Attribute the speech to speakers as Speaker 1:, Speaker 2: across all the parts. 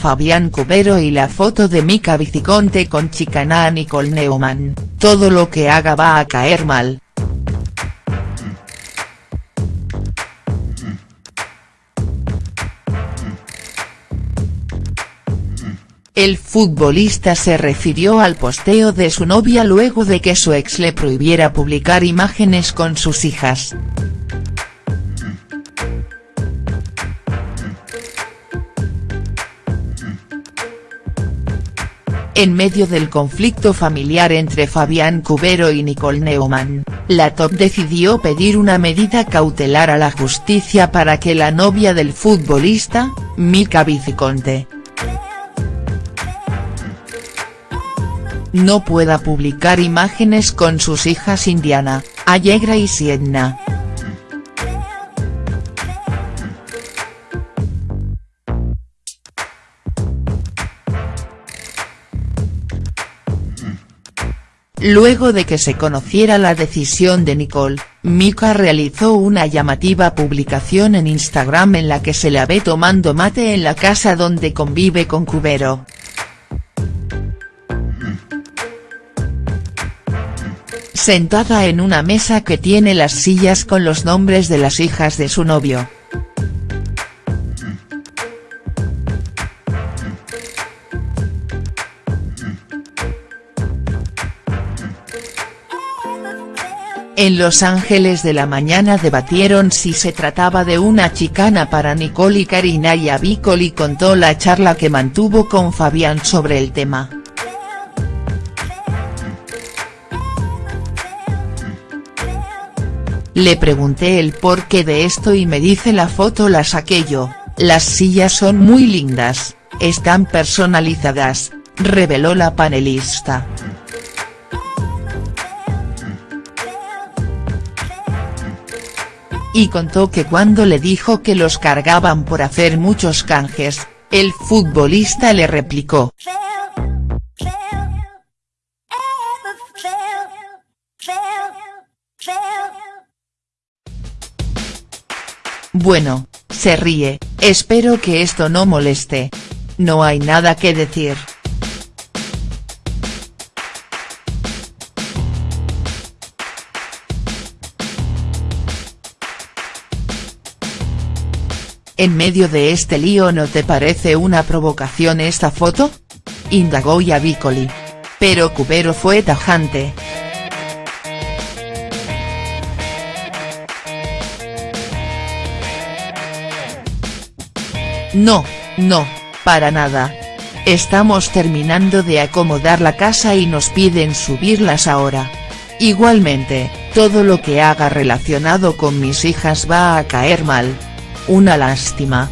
Speaker 1: Fabián Cubero y la foto de Mica Viciconte con chicana Nicole Neumann, todo lo que haga va a caer mal. El futbolista se refirió al posteo de su novia luego de que su ex le prohibiera publicar imágenes con sus hijas. En medio del conflicto familiar entre Fabián Cubero y Nicole Neumann, la top decidió pedir una medida cautelar a la justicia para que la novia del futbolista, Mica Viciconte, no pueda publicar imágenes con sus hijas Indiana, Allegra y Sienna. Luego de que se conociera la decisión de Nicole, Mika realizó una llamativa publicación en Instagram en la que se la ve tomando mate en la casa donde convive con Cubero. sentada en una mesa que tiene las sillas con los nombres de las hijas de su novio. En Los Ángeles de la mañana debatieron si se trataba de una chicana para Nicole y Karina y Avicoli contó la charla que mantuvo con Fabián sobre el tema. Le pregunté el porqué de esto y me dice la foto la saqué yo, las sillas son muy lindas, están personalizadas, reveló la panelista. Y contó que cuando le dijo que los cargaban por hacer muchos canjes, el futbolista le replicó. Bueno, se ríe, espero que esto no moleste. No hay nada que decir. ¿En medio de este lío no te parece una provocación esta foto? Indagó Yavicoli. Pero Cubero fue tajante. No, no, para nada. Estamos terminando de acomodar la casa y nos piden subirlas ahora. Igualmente, todo lo que haga relacionado con mis hijas va a caer mal. Una lástima.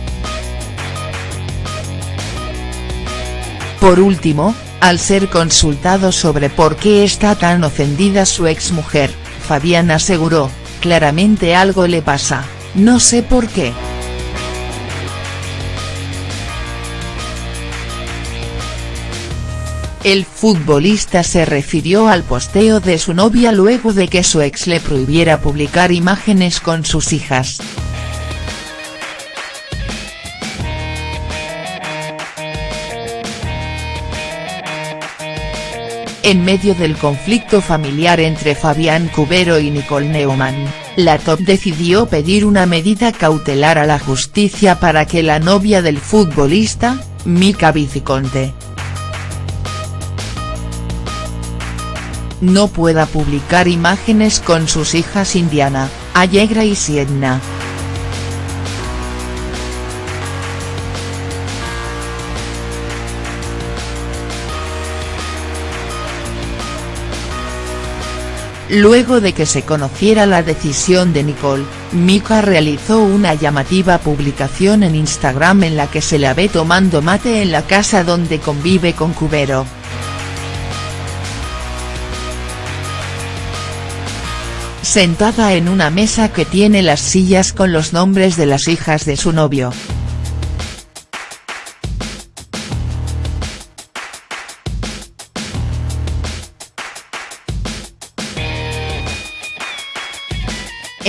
Speaker 1: Por último, al ser consultado sobre por qué está tan ofendida su exmujer, Fabián aseguró, claramente algo le pasa, no sé por qué. El futbolista se refirió al posteo de su novia luego de que su ex le prohibiera publicar imágenes con sus hijas. En medio del conflicto familiar entre Fabián Cubero y Nicole Neumann, la top decidió pedir una medida cautelar a la justicia para que la novia del futbolista, Mica Viciconte, no pueda publicar imágenes con sus hijas Indiana, Allegra y Sienna. Luego de que se conociera la decisión de Nicole, Mika realizó una llamativa publicación en Instagram en la que se la ve tomando mate en la casa donde convive con Cubero. sentada en una mesa que tiene las sillas con los nombres de las hijas de su novio.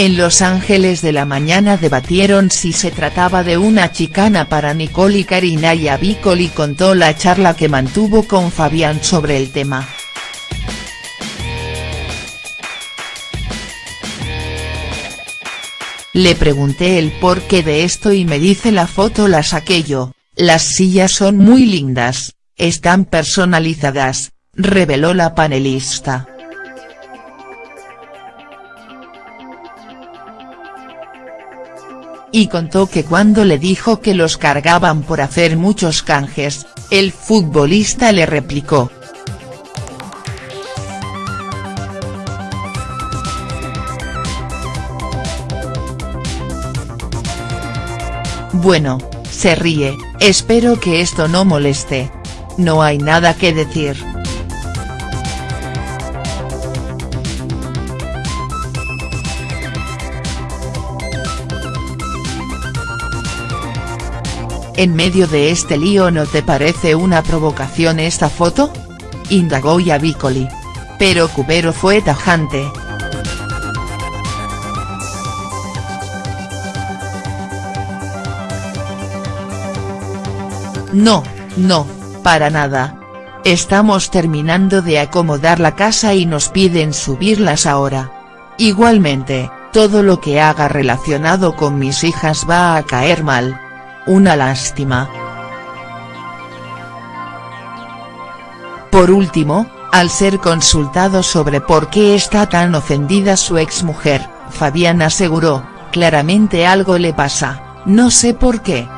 Speaker 1: En Los Ángeles de la mañana debatieron si se trataba de una chicana para Nicole y Karina y Avicoli contó la charla que mantuvo con Fabián sobre el tema. Le pregunté el porqué de esto y me dice la foto la saqué yo, las sillas son muy lindas, están personalizadas, reveló la panelista. Y contó que cuando le dijo que los cargaban por hacer muchos canjes, el futbolista le replicó, Bueno, se ríe, espero que esto no moleste. No hay nada que decir. ¿En medio de este lío no te parece una provocación esta foto? Indagó Yavicoli. Pero Cubero fue tajante. No, no, para nada. Estamos terminando de acomodar la casa y nos piden subirlas ahora. Igualmente, todo lo que haga relacionado con mis hijas va a caer mal. Una lástima. Por último, al ser consultado sobre por qué está tan ofendida su exmujer, Fabián aseguró, claramente algo le pasa, no sé por qué.